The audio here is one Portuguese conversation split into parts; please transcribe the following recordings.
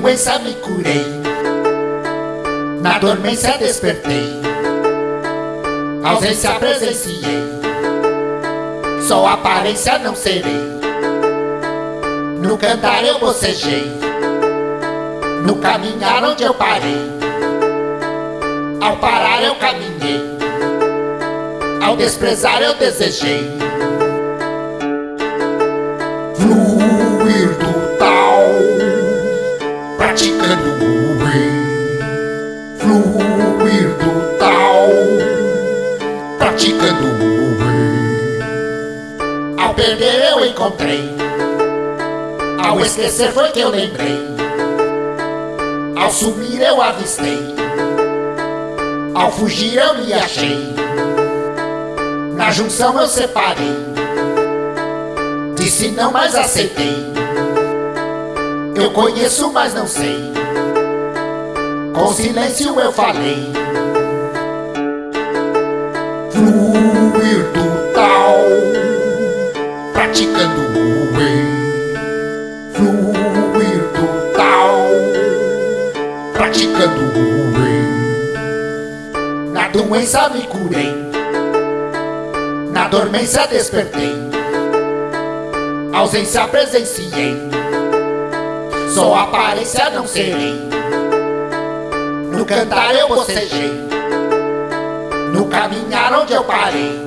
doença me curei, na dormência despertei, ausência presenciei, só aparência não serei. No cantar eu bocejei, no caminhar onde eu parei, ao parar eu caminhei, ao desprezar eu desejei. Tal, praticando o. Ao perder eu encontrei, ao esquecer foi que eu lembrei, ao sumir eu avistei, ao fugir eu me achei, na junção eu separei, disse não, mas aceitei, eu conheço, mas não sei, com silêncio eu falei. Fluir do tal, praticando o bem. Fluir do tal, praticando o bem. Na doença me curei, na dormência despertei, ausência presenciei, só aparência não serei. Cantar eu bocejei, no caminhar onde eu parei,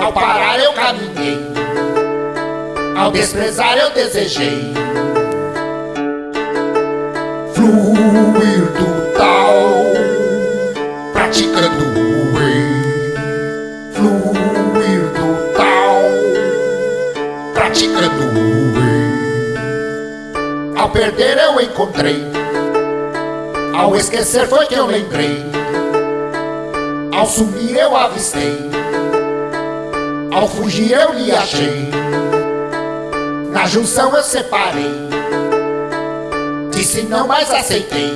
ao parar eu caminhei, ao desprezar eu desejei. Fluir do tal, praticando o bem. Fluir do tal, praticando o bem. Ao perder eu encontrei, ao esquecer foi que eu lembrei, ao sumir eu avistei, ao fugir eu lhe achei, na junção eu separei, disse não, mas aceitei,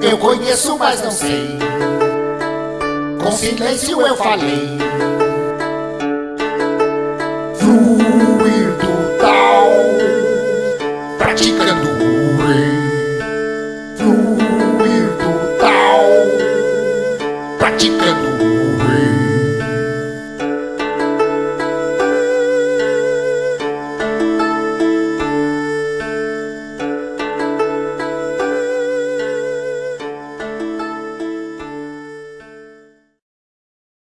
eu conheço, mas não sei, com silêncio eu falei.